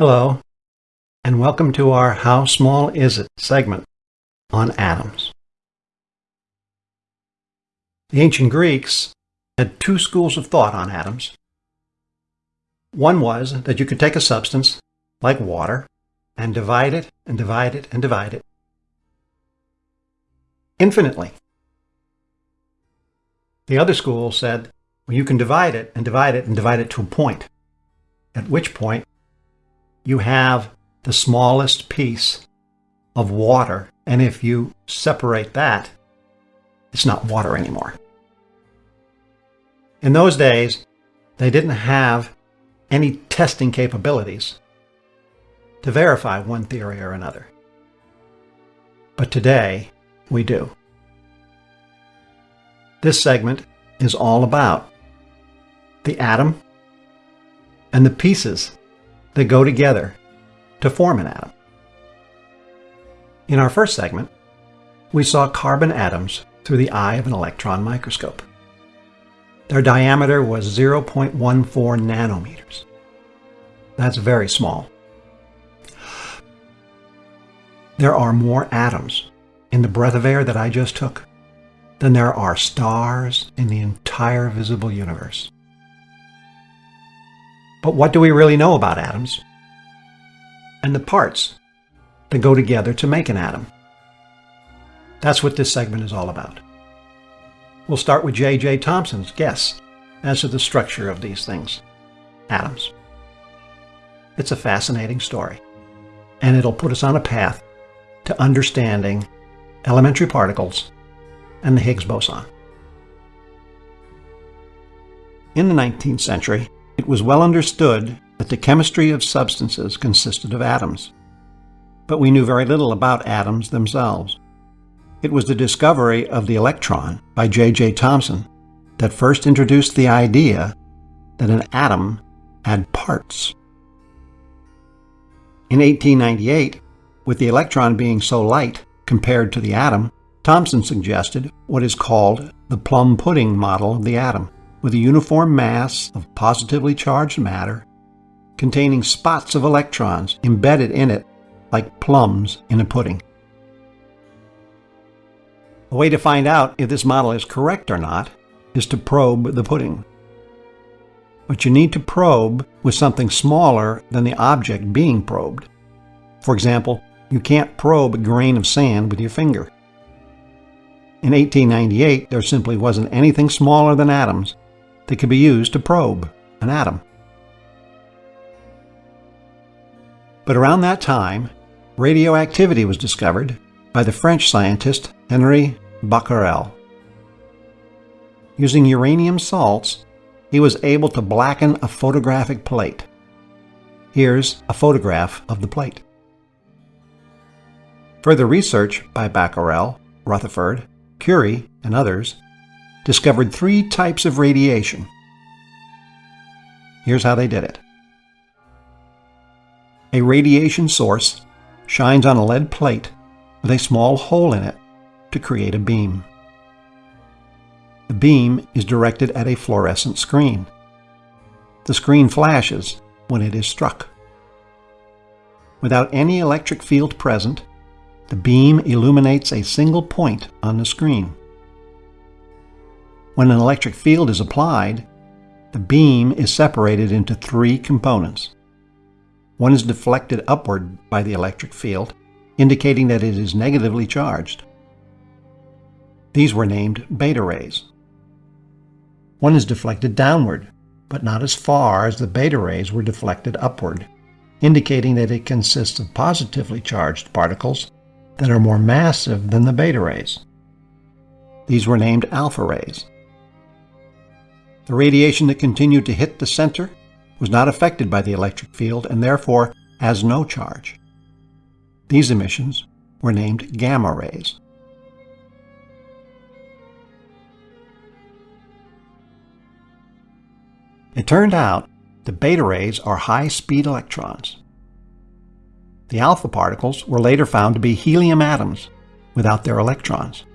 Hello, and welcome to our How Small Is It segment on atoms. The ancient Greeks had two schools of thought on atoms. One was that you could take a substance, like water, and divide it and divide it and divide it infinitely. The other school said, well, you can divide it and divide it and divide it to a point, at which point you have the smallest piece of water. And if you separate that, it's not water anymore. In those days, they didn't have any testing capabilities to verify one theory or another. But today, we do. This segment is all about the atom and the pieces that go together to form an atom. In our first segment, we saw carbon atoms through the eye of an electron microscope. Their diameter was 0.14 nanometers. That's very small. There are more atoms in the breath of air that I just took than there are stars in the entire visible universe. But what do we really know about atoms? And the parts that go together to make an atom. That's what this segment is all about. We'll start with J.J. Thomson's guess as to the structure of these things, atoms. It's a fascinating story, and it'll put us on a path to understanding elementary particles and the Higgs boson. In the 19th century, it was well understood that the chemistry of substances consisted of atoms. But we knew very little about atoms themselves. It was the discovery of the electron by J.J. Thomson that first introduced the idea that an atom had parts. In 1898, with the electron being so light compared to the atom, Thomson suggested what is called the plum pudding model of the atom with a uniform mass of positively charged matter containing spots of electrons embedded in it like plums in a pudding. A way to find out if this model is correct or not is to probe the pudding. But you need to probe with something smaller than the object being probed. For example, you can't probe a grain of sand with your finger. In 1898, there simply wasn't anything smaller than atoms that could be used to probe an atom. But around that time, radioactivity was discovered by the French scientist Henri Becquerel. Using uranium salts, he was able to blacken a photographic plate. Here's a photograph of the plate. Further research by Becquerel, Rutherford, Curie, and others discovered three types of radiation. Here's how they did it. A radiation source shines on a lead plate with a small hole in it to create a beam. The beam is directed at a fluorescent screen. The screen flashes when it is struck. Without any electric field present, the beam illuminates a single point on the screen. When an electric field is applied, the beam is separated into three components. One is deflected upward by the electric field, indicating that it is negatively charged. These were named beta rays. One is deflected downward, but not as far as the beta rays were deflected upward, indicating that it consists of positively charged particles that are more massive than the beta rays. These were named alpha rays. The radiation that continued to hit the center was not affected by the electric field and therefore has no charge. These emissions were named gamma rays. It turned out the beta rays are high-speed electrons. The alpha particles were later found to be helium atoms without their electrons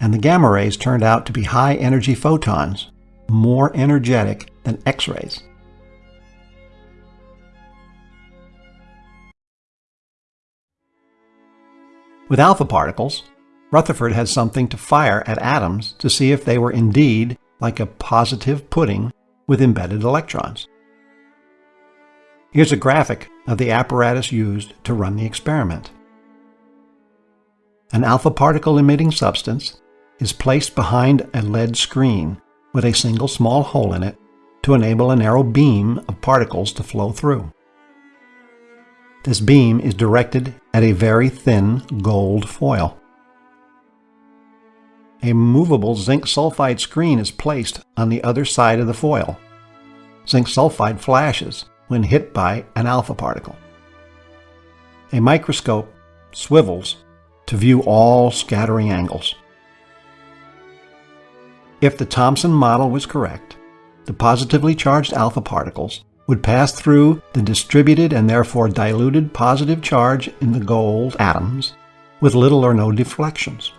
and the gamma rays turned out to be high-energy photons, more energetic than X-rays. With alpha particles, Rutherford had something to fire at atoms to see if they were indeed like a positive pudding with embedded electrons. Here's a graphic of the apparatus used to run the experiment. An alpha particle emitting substance is placed behind a lead screen with a single small hole in it to enable a narrow beam of particles to flow through. This beam is directed at a very thin gold foil. A movable zinc sulfide screen is placed on the other side of the foil. Zinc sulfide flashes when hit by an alpha particle. A microscope swivels to view all scattering angles. If the Thomson model was correct, the positively charged alpha particles would pass through the distributed and therefore diluted positive charge in the gold atoms with little or no deflections.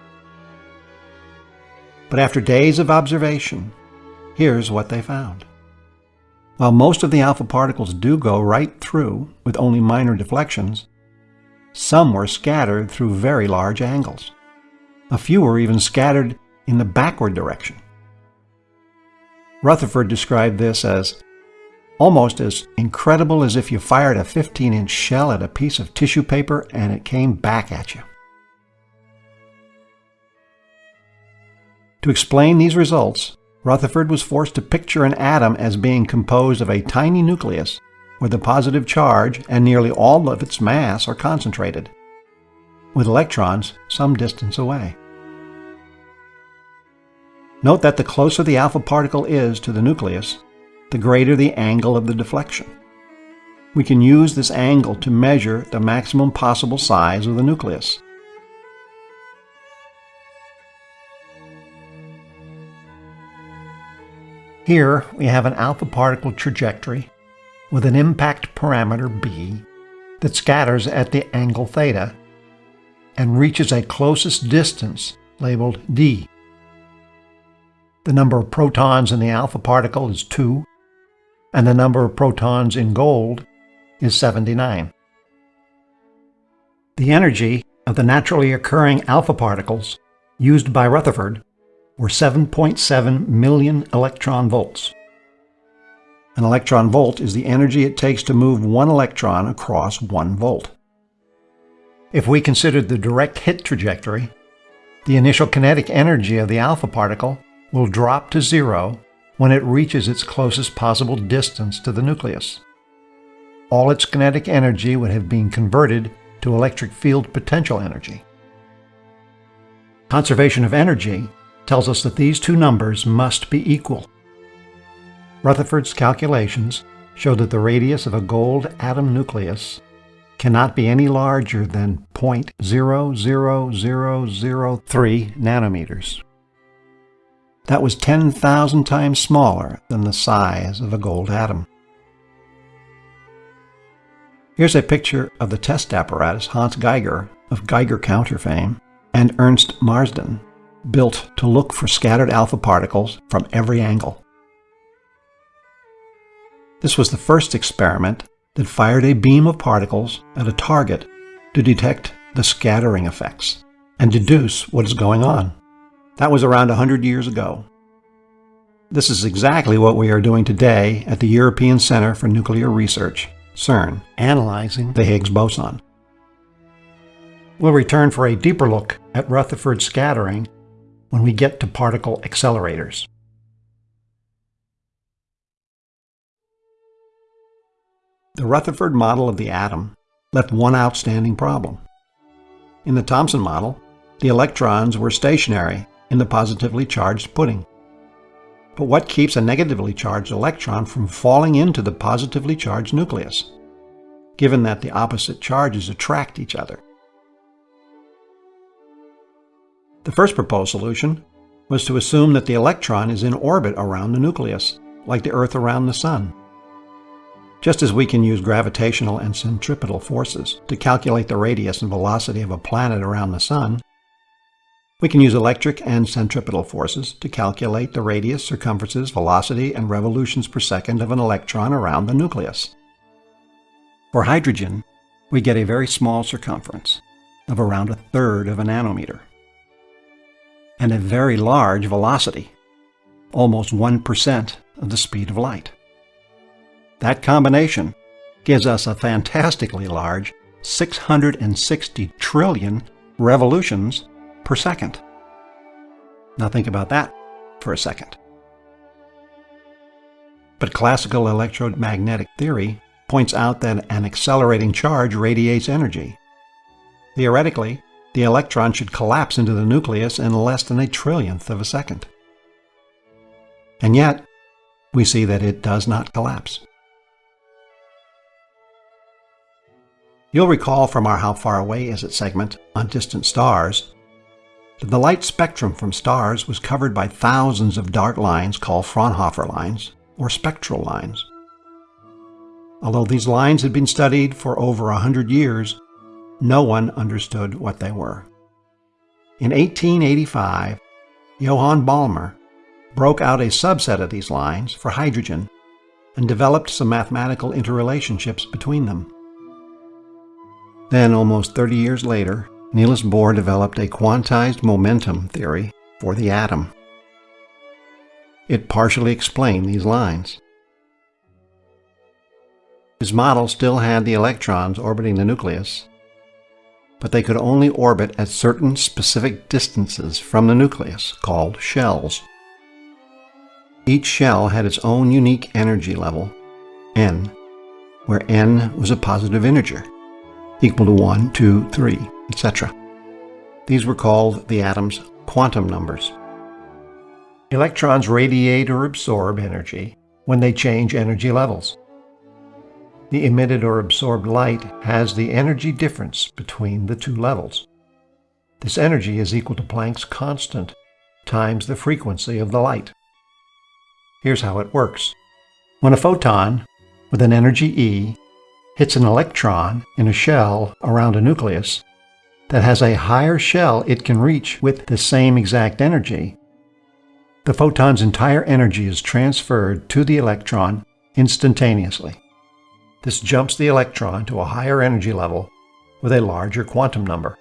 But after days of observation, here's what they found. While most of the alpha particles do go right through with only minor deflections, some were scattered through very large angles. A few were even scattered in the backward direction. Rutherford described this as almost as incredible as if you fired a 15-inch shell at a piece of tissue paper and it came back at you. To explain these results, Rutherford was forced to picture an atom as being composed of a tiny nucleus where the positive charge and nearly all of its mass are concentrated, with electrons some distance away. Note that the closer the alpha particle is to the nucleus, the greater the angle of the deflection. We can use this angle to measure the maximum possible size of the nucleus. Here we have an alpha particle trajectory with an impact parameter b that scatters at the angle theta and reaches a closest distance labeled d. The number of protons in the alpha particle is 2, and the number of protons in gold is 79. The energy of the naturally occurring alpha particles used by Rutherford were 7.7 million electron volts. An electron volt is the energy it takes to move one electron across one volt. If we considered the direct hit trajectory, the initial kinetic energy of the alpha particle will drop to zero when it reaches its closest possible distance to the nucleus. All its kinetic energy would have been converted to electric field potential energy. Conservation of energy tells us that these two numbers must be equal. Rutherford's calculations show that the radius of a gold atom nucleus cannot be any larger than 0.00003 nanometers. That was 10,000 times smaller than the size of a gold atom. Here's a picture of the test apparatus Hans Geiger of Geiger counter fame and Ernst Marsden built to look for scattered alpha particles from every angle. This was the first experiment that fired a beam of particles at a target to detect the scattering effects and deduce what is going on. That was around 100 years ago. This is exactly what we are doing today at the European Center for Nuclear Research, CERN, analyzing the Higgs boson. We'll return for a deeper look at Rutherford scattering when we get to particle accelerators. The Rutherford model of the atom left one outstanding problem. In the Thomson model, the electrons were stationary in the positively charged pudding. But what keeps a negatively charged electron from falling into the positively charged nucleus, given that the opposite charges attract each other? The first proposed solution was to assume that the electron is in orbit around the nucleus, like the Earth around the Sun. Just as we can use gravitational and centripetal forces to calculate the radius and velocity of a planet around the Sun, we can use electric and centripetal forces to calculate the radius, circumferences, velocity, and revolutions per second of an electron around the nucleus. For hydrogen, we get a very small circumference, of around a third of a nanometer, and a very large velocity, almost 1% of the speed of light. That combination gives us a fantastically large 660 trillion revolutions per second. Now think about that for a second. But classical electromagnetic theory points out that an accelerating charge radiates energy. Theoretically, the electron should collapse into the nucleus in less than a trillionth of a second. And yet, we see that it does not collapse. You'll recall from our How Far Away Is It segment on distant stars the light spectrum from stars was covered by thousands of dark lines called Fraunhofer lines, or spectral lines. Although these lines had been studied for over a hundred years, no one understood what they were. In 1885, Johann Balmer broke out a subset of these lines for hydrogen and developed some mathematical interrelationships between them. Then, almost 30 years later, Niels Bohr developed a quantized momentum theory for the atom. It partially explained these lines. His model still had the electrons orbiting the nucleus, but they could only orbit at certain specific distances from the nucleus, called shells. Each shell had its own unique energy level, n, where n was a positive integer, equal to 1, 2, 3, etc. These were called the atom's quantum numbers. Electrons radiate or absorb energy when they change energy levels. The emitted or absorbed light has the energy difference between the two levels. This energy is equal to Planck's constant times the frequency of the light. Here's how it works. When a photon with an energy E hits an electron in a shell around a nucleus that has a higher shell it can reach with the same exact energy, the photon's entire energy is transferred to the electron instantaneously. This jumps the electron to a higher energy level with a larger quantum number.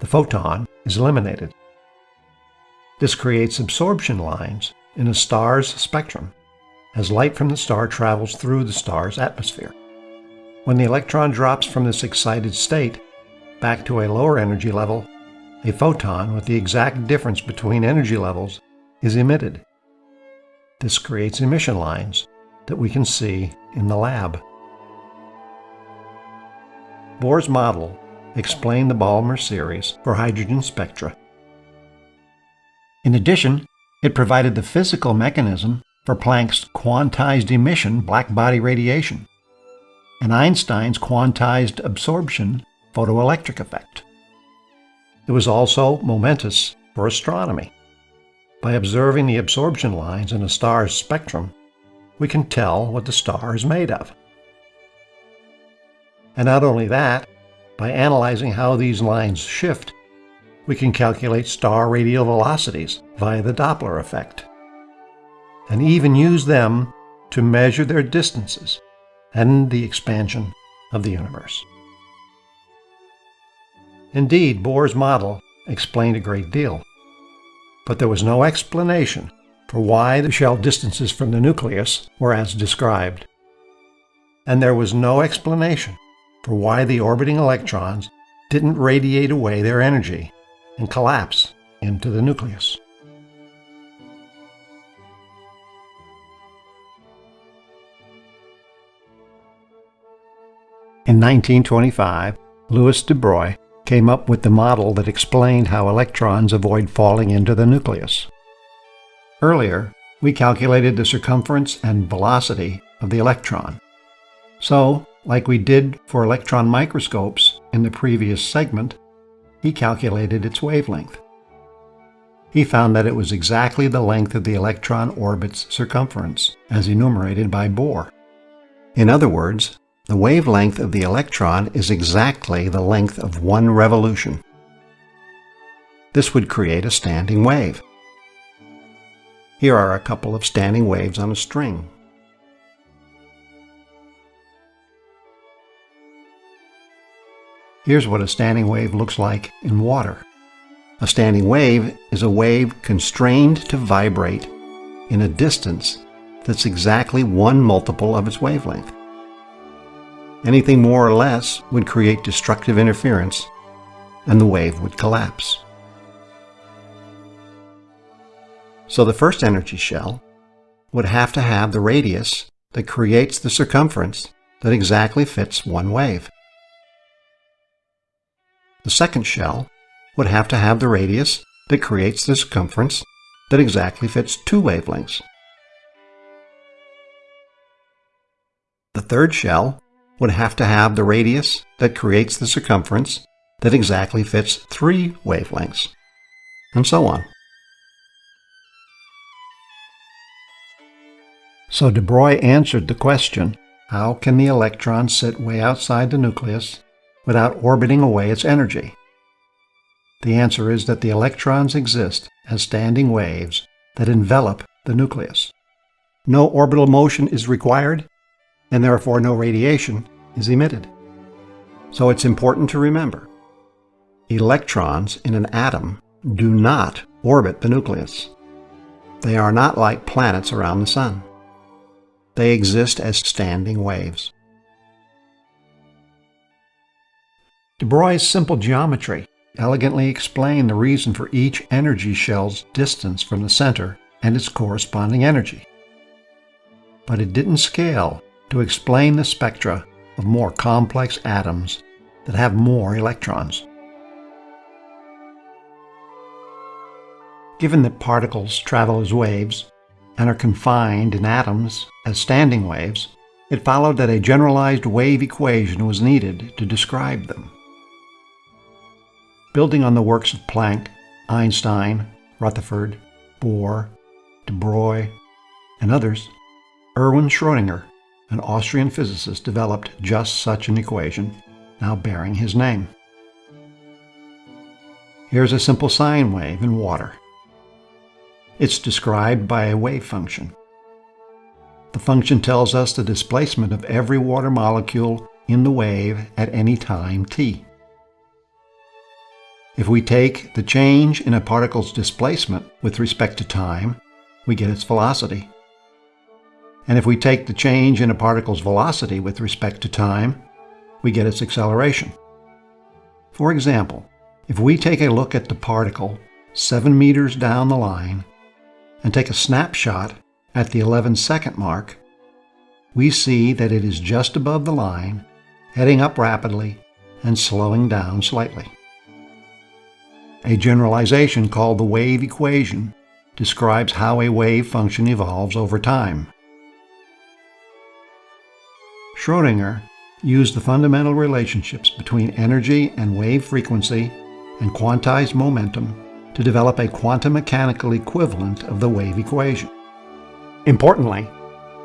The photon is eliminated. This creates absorption lines in a star's spectrum as light from the star travels through the star's atmosphere. When the electron drops from this excited state back to a lower energy level, a photon with the exact difference between energy levels is emitted. This creates emission lines that we can see in the lab. Bohr's model explained the Balmer series for hydrogen spectra. In addition, it provided the physical mechanism for Planck's quantized emission blackbody radiation and Einstein's quantized absorption photoelectric effect. It was also momentous for astronomy. By observing the absorption lines in a star's spectrum, we can tell what the star is made of. And not only that, by analyzing how these lines shift, we can calculate star radial velocities via the Doppler effect, and even use them to measure their distances and the expansion of the universe. Indeed, Bohr's model explained a great deal, but there was no explanation for why the shell distances from the nucleus were as described. And there was no explanation for why the orbiting electrons didn't radiate away their energy and collapse into the nucleus. In 1925, Louis de Broglie came up with the model that explained how electrons avoid falling into the nucleus. Earlier, we calculated the circumference and velocity of the electron. So, like we did for electron microscopes in the previous segment, he calculated its wavelength. He found that it was exactly the length of the electron orbit's circumference, as enumerated by Bohr. In other words, the wavelength of the electron is exactly the length of one revolution. This would create a standing wave. Here are a couple of standing waves on a string. Here's what a standing wave looks like in water. A standing wave is a wave constrained to vibrate in a distance that's exactly one multiple of its wavelength. Anything more or less would create destructive interference and the wave would collapse. So the first energy shell would have to have the radius that creates the circumference that exactly fits one wave. The second shell would have to have the radius that creates the circumference that exactly fits two wavelengths. The third shell would have to have the radius that creates the circumference that exactly fits three wavelengths, and so on. So de Broglie answered the question, how can the electron sit way outside the nucleus without orbiting away its energy? The answer is that the electrons exist as standing waves that envelop the nucleus. No orbital motion is required, and therefore no radiation is emitted. So it's important to remember, electrons in an atom do not orbit the nucleus. They are not like planets around the sun. They exist as standing waves. De Broglie's simple geometry elegantly explained the reason for each energy shell's distance from the center and its corresponding energy. But it didn't scale to explain the spectra of more complex atoms that have more electrons. Given that particles travel as waves and are confined in atoms as standing waves, it followed that a generalized wave equation was needed to describe them. Building on the works of Planck, Einstein, Rutherford, Bohr, de Broglie, and others, Erwin Schrödinger an Austrian physicist developed just such an equation, now bearing his name. Here's a simple sine wave in water. It's described by a wave function. The function tells us the displacement of every water molecule in the wave at any time t. If we take the change in a particle's displacement with respect to time, we get its velocity. And if we take the change in a particle's velocity with respect to time, we get its acceleration. For example, if we take a look at the particle 7 meters down the line and take a snapshot at the 11 second mark, we see that it is just above the line, heading up rapidly and slowing down slightly. A generalization called the wave equation describes how a wave function evolves over time. Schrödinger used the fundamental relationships between energy and wave frequency and quantized momentum to develop a quantum mechanical equivalent of the wave equation. Importantly,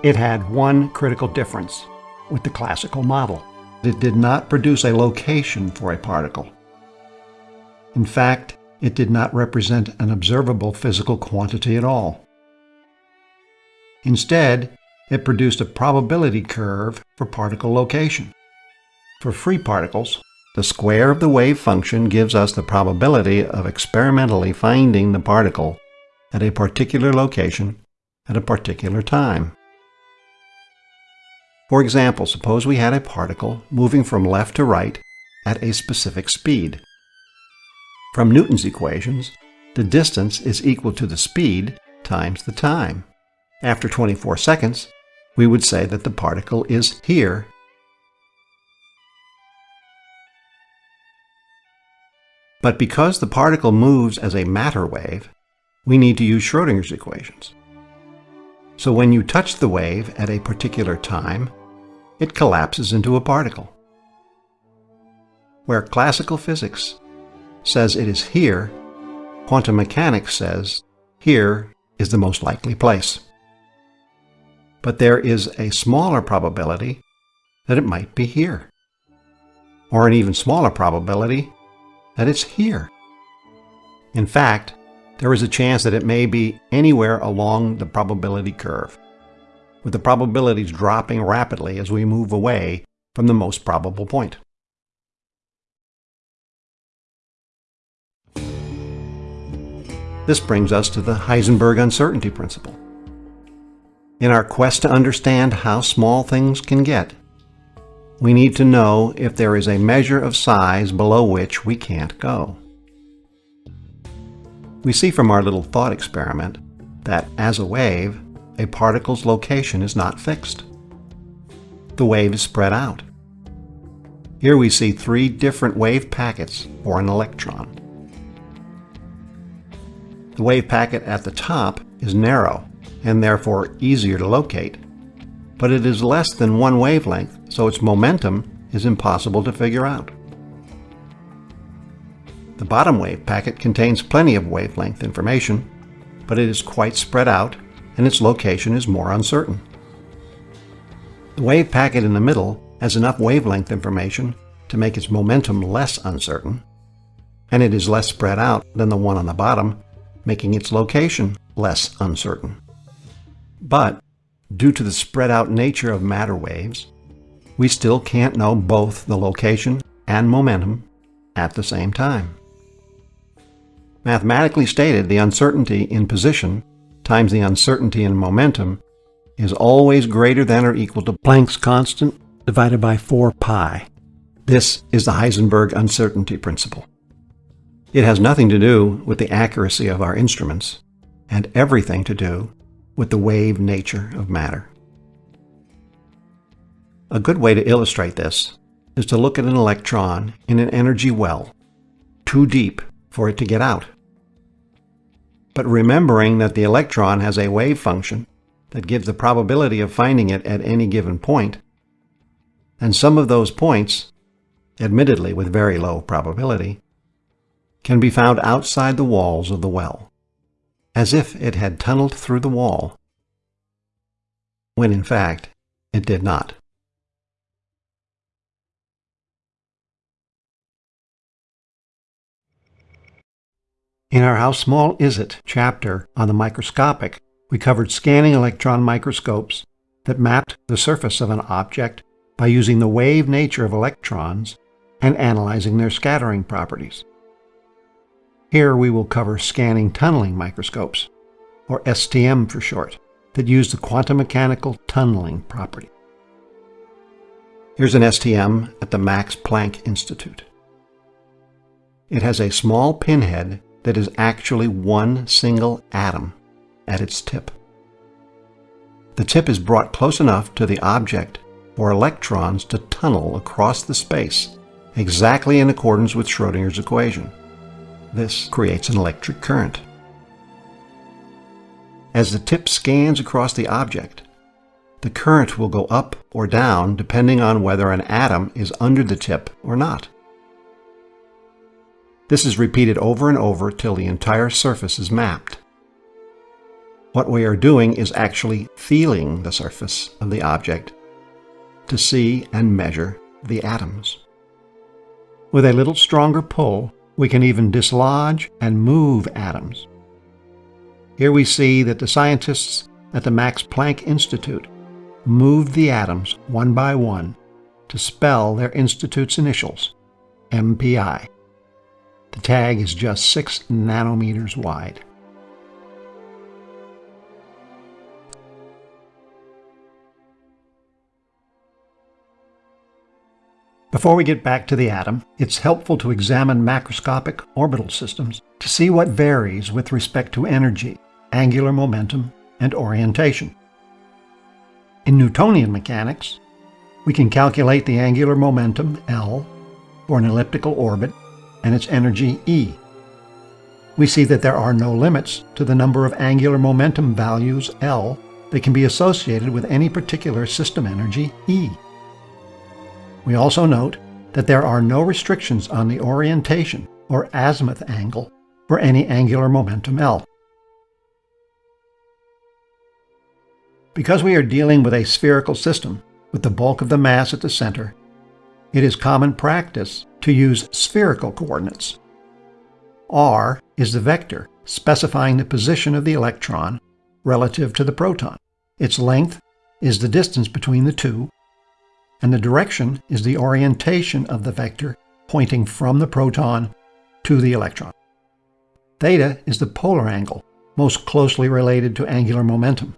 it had one critical difference with the classical model. It did not produce a location for a particle. In fact, it did not represent an observable physical quantity at all. Instead, it produced a probability curve for particle location. For free particles, the square of the wave function gives us the probability of experimentally finding the particle at a particular location at a particular time. For example, suppose we had a particle moving from left to right at a specific speed. From Newton's equations, the distance is equal to the speed times the time. After 24 seconds, we would say that the particle is here. But because the particle moves as a matter wave, we need to use Schrödinger's equations. So when you touch the wave at a particular time, it collapses into a particle. Where classical physics says it is here, quantum mechanics says here is the most likely place but there is a smaller probability that it might be here. Or an even smaller probability that it's here. In fact, there is a chance that it may be anywhere along the probability curve, with the probabilities dropping rapidly as we move away from the most probable point. This brings us to the Heisenberg uncertainty principle. In our quest to understand how small things can get, we need to know if there is a measure of size below which we can't go. We see from our little thought experiment that, as a wave, a particle's location is not fixed. The wave is spread out. Here we see three different wave packets for an electron. The wave packet at the top is narrow and therefore easier to locate, but it is less than one wavelength, so its momentum is impossible to figure out. The bottom wave packet contains plenty of wavelength information, but it is quite spread out and its location is more uncertain. The wave packet in the middle has enough wavelength information to make its momentum less uncertain, and it is less spread out than the one on the bottom, making its location less uncertain. But, due to the spread out nature of matter waves, we still can't know both the location and momentum at the same time. Mathematically stated, the uncertainty in position times the uncertainty in momentum is always greater than or equal to Planck's constant divided by 4 pi. This is the Heisenberg uncertainty principle. It has nothing to do with the accuracy of our instruments, and everything to do with the wave nature of matter. A good way to illustrate this is to look at an electron in an energy well, too deep for it to get out but remembering that the electron has a wave function that gives the probability of finding it at any given point, and some of those points, admittedly with very low probability, can be found outside the walls of the well, as if it had tunneled through the wall, when in fact it did not. In our How Small Is It chapter on the microscopic, we covered scanning electron microscopes that mapped the surface of an object by using the wave nature of electrons and analyzing their scattering properties. Here we will cover scanning tunneling microscopes, or STM for short, that use the quantum mechanical tunneling property. Here's an STM at the Max Planck Institute. It has a small pinhead that is actually one single atom at its tip. The tip is brought close enough to the object for electrons to tunnel across the space, exactly in accordance with Schrodinger's equation. This creates an electric current. As the tip scans across the object, the current will go up or down depending on whether an atom is under the tip or not. This is repeated over and over till the entire surface is mapped. What we are doing is actually feeling the surface of the object to see and measure the atoms. With a little stronger pull, we can even dislodge and move atoms. Here we see that the scientists at the Max Planck Institute moved the atoms one by one to spell their institute's initials, MPI. The tag is just 6 nanometers wide. Before we get back to the atom, it's helpful to examine macroscopic orbital systems to see what varies with respect to energy, angular momentum, and orientation. In Newtonian mechanics, we can calculate the angular momentum, L, for an elliptical orbit and its energy E. We see that there are no limits to the number of angular momentum values L that can be associated with any particular system energy E. We also note that there are no restrictions on the orientation or azimuth angle for any angular momentum L. Because we are dealing with a spherical system, with the bulk of the mass at the center, it is common practice to use spherical coordinates. r is the vector specifying the position of the electron relative to the proton. Its length is the distance between the two, and the direction is the orientation of the vector pointing from the proton to the electron. Theta is the polar angle, most closely related to angular momentum.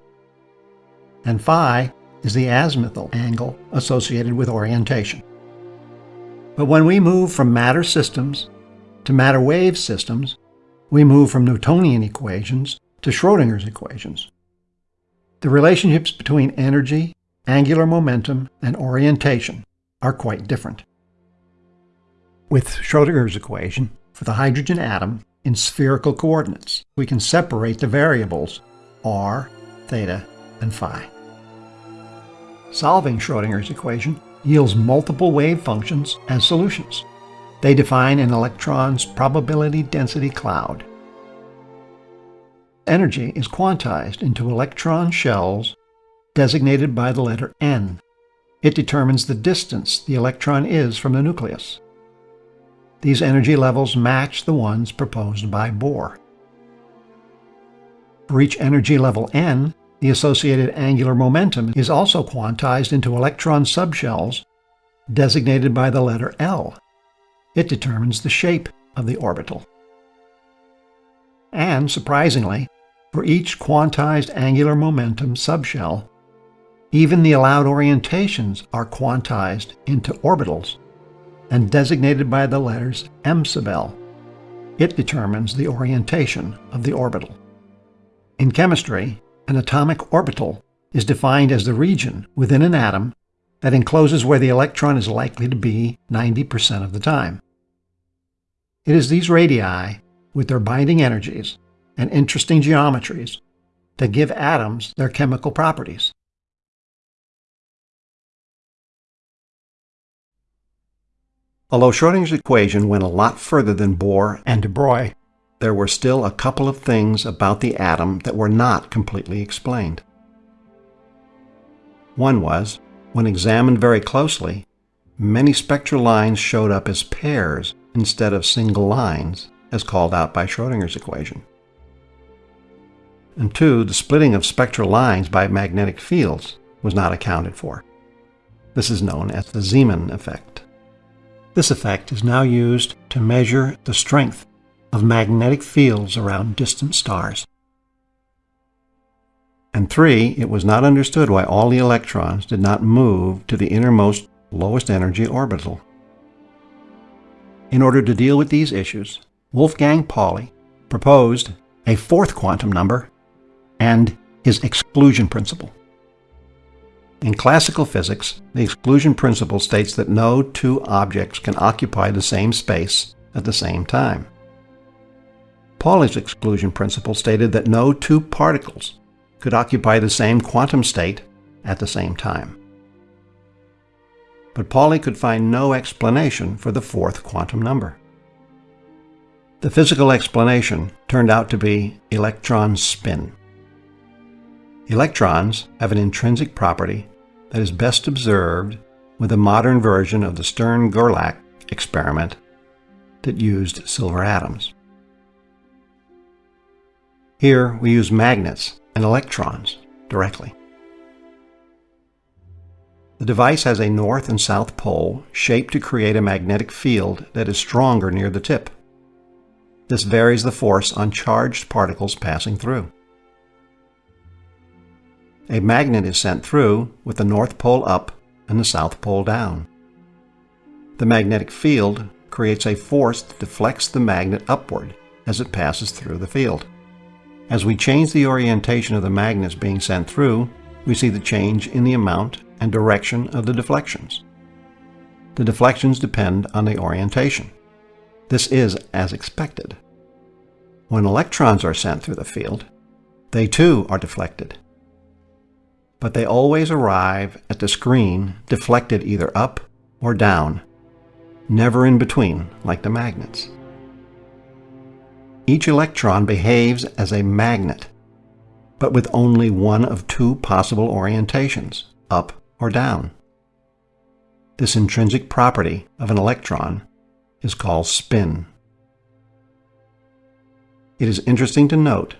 And phi is the azimuthal angle associated with orientation. But when we move from matter systems to matter wave systems, we move from Newtonian equations to Schrodinger's equations. The relationships between energy, angular momentum, and orientation are quite different. With Schrodinger's equation, for the hydrogen atom in spherical coordinates, we can separate the variables r, theta, and phi. Solving Schrodinger's equation yields multiple wave functions as solutions. They define an electron's probability density cloud. Energy is quantized into electron shells designated by the letter n. It determines the distance the electron is from the nucleus. These energy levels match the ones proposed by Bohr. For each energy level n, the associated angular momentum is also quantized into electron subshells designated by the letter L. It determines the shape of the orbital. And, surprisingly, for each quantized angular momentum subshell, even the allowed orientations are quantized into orbitals and designated by the letters m sub L. It determines the orientation of the orbital. In chemistry, an atomic orbital is defined as the region within an atom that encloses where the electron is likely to be 90% of the time. It is these radii, with their binding energies and interesting geometries, that give atoms their chemical properties. Although Schrödinger's equation went a lot further than Bohr and de Broglie, there were still a couple of things about the atom that were not completely explained. One was, when examined very closely, many spectral lines showed up as pairs instead of single lines, as called out by Schrödinger's equation. And two, the splitting of spectral lines by magnetic fields was not accounted for. This is known as the Zeeman effect. This effect is now used to measure the strength of magnetic fields around distant stars. And three, it was not understood why all the electrons did not move to the innermost lowest energy orbital. In order to deal with these issues, Wolfgang Pauli proposed a fourth quantum number and his exclusion principle. In classical physics, the exclusion principle states that no two objects can occupy the same space at the same time. Pauli's exclusion principle stated that no two particles could occupy the same quantum state at the same time. But Pauli could find no explanation for the fourth quantum number. The physical explanation turned out to be electron spin. Electrons have an intrinsic property that is best observed with a modern version of the Stern-Gerlach experiment that used silver atoms. Here we use magnets and electrons directly. The device has a north and south pole shaped to create a magnetic field that is stronger near the tip. This varies the force on charged particles passing through. A magnet is sent through with the north pole up and the south pole down. The magnetic field creates a force that deflects the magnet upward as it passes through the field. As we change the orientation of the magnets being sent through, we see the change in the amount and direction of the deflections. The deflections depend on the orientation. This is as expected. When electrons are sent through the field, they too are deflected. But they always arrive at the screen deflected either up or down, never in between like the magnets. Each electron behaves as a magnet, but with only one of two possible orientations, up or down. This intrinsic property of an electron is called spin. It is interesting to note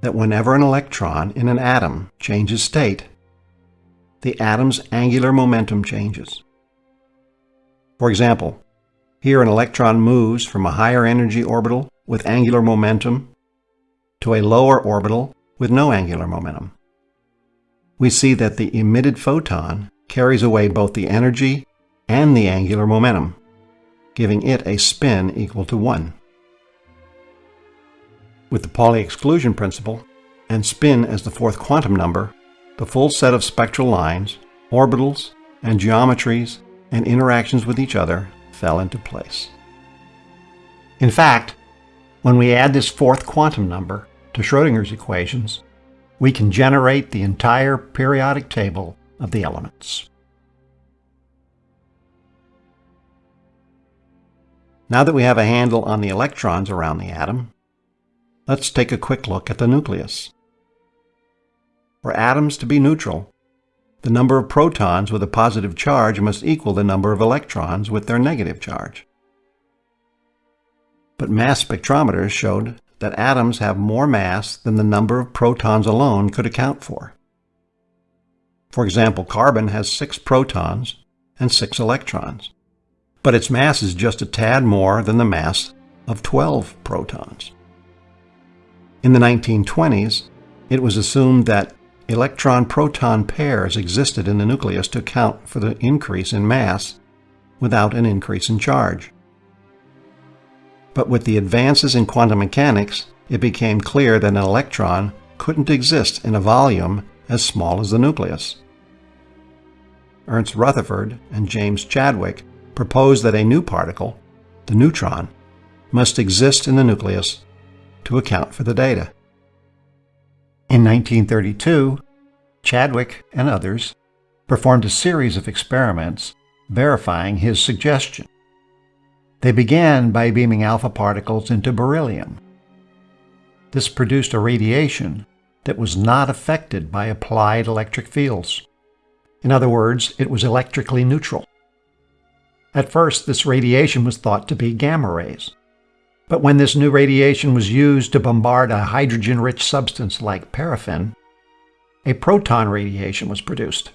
that whenever an electron in an atom changes state, the atom's angular momentum changes. For example, here an electron moves from a higher energy orbital with angular momentum to a lower orbital with no angular momentum. We see that the emitted photon carries away both the energy and the angular momentum, giving it a spin equal to 1. With the Pauli exclusion principle, and spin as the fourth quantum number, the full set of spectral lines, orbitals, and geometries and interactions with each other fell into place. In fact, when we add this fourth quantum number to Schrodinger's equations, we can generate the entire periodic table of the elements. Now that we have a handle on the electrons around the atom, let's take a quick look at the nucleus. For atoms to be neutral, the number of protons with a positive charge must equal the number of electrons with their negative charge. But mass spectrometers showed that atoms have more mass than the number of protons alone could account for. For example, carbon has six protons and six electrons, but its mass is just a tad more than the mass of 12 protons. In the 1920s, it was assumed that electron-proton pairs existed in the nucleus to account for the increase in mass without an increase in charge. But with the advances in quantum mechanics, it became clear that an electron couldn't exist in a volume as small as the nucleus. Ernst Rutherford and James Chadwick proposed that a new particle, the neutron, must exist in the nucleus to account for the data. In 1932, Chadwick and others performed a series of experiments verifying his suggestion. They began by beaming alpha particles into beryllium. This produced a radiation that was not affected by applied electric fields. In other words, it was electrically neutral. At first, this radiation was thought to be gamma rays. But when this new radiation was used to bombard a hydrogen-rich substance like paraffin, a proton radiation was produced.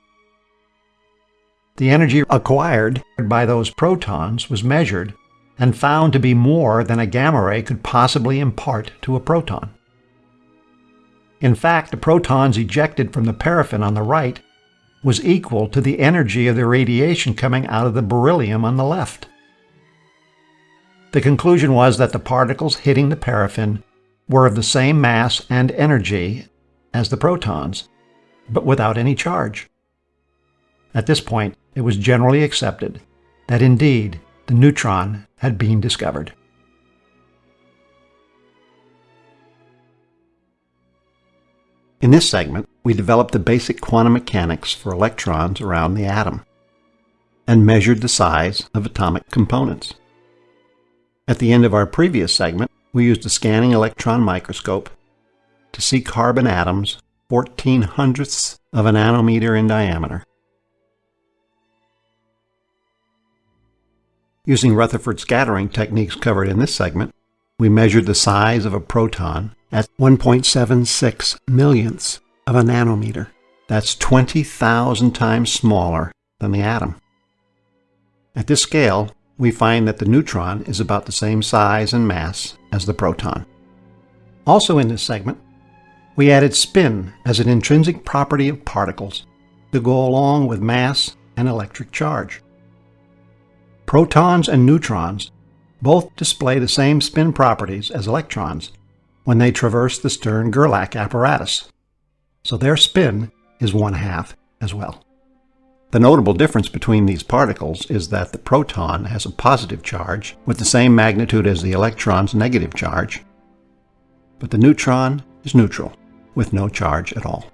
The energy acquired by those protons was measured and found to be more than a gamma ray could possibly impart to a proton. In fact, the protons ejected from the paraffin on the right was equal to the energy of the radiation coming out of the beryllium on the left. The conclusion was that the particles hitting the paraffin were of the same mass and energy as the protons, but without any charge. At this point, it was generally accepted that indeed the neutron had been discovered. In this segment, we developed the basic quantum mechanics for electrons around the atom and measured the size of atomic components. At the end of our previous segment, we used a scanning electron microscope to see carbon atoms 14 hundredths of a nanometer in diameter. Using Rutherford scattering techniques covered in this segment, we measured the size of a proton at 1.76 millionths of a nanometer. That's 20,000 times smaller than the atom. At this scale, we find that the neutron is about the same size and mass as the proton. Also in this segment, we added spin as an intrinsic property of particles to go along with mass and electric charge. Protons and neutrons both display the same spin properties as electrons when they traverse the Stern-Gerlach apparatus, so their spin is one half as well. The notable difference between these particles is that the proton has a positive charge with the same magnitude as the electron's negative charge, but the neutron is neutral with no charge at all.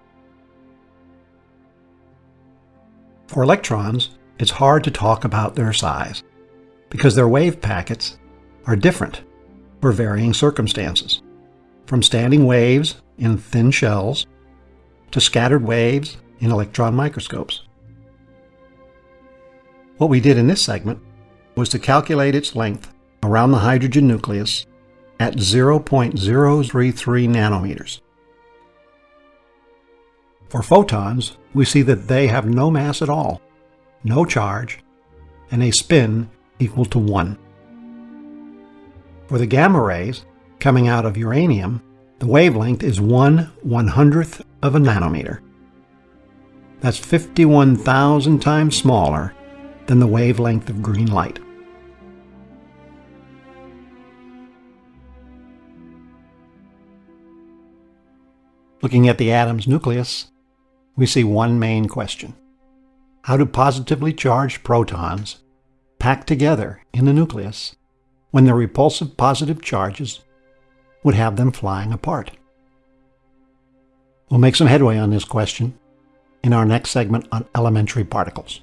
For electrons, it's hard to talk about their size because their wave packets are different for varying circumstances, from standing waves in thin shells to scattered waves in electron microscopes. What we did in this segment was to calculate its length around the hydrogen nucleus at 0.033 nanometers. For photons, we see that they have no mass at all, no charge, and a spin equal to 1. For the gamma rays, coming out of uranium, the wavelength is 1 100th of a nanometer. That's 51,000 times smaller than the wavelength of green light. Looking at the atom's nucleus, we see one main question. How do positively charged protons pack together in the nucleus when their repulsive positive charges would have them flying apart? We'll make some headway on this question in our next segment on elementary particles.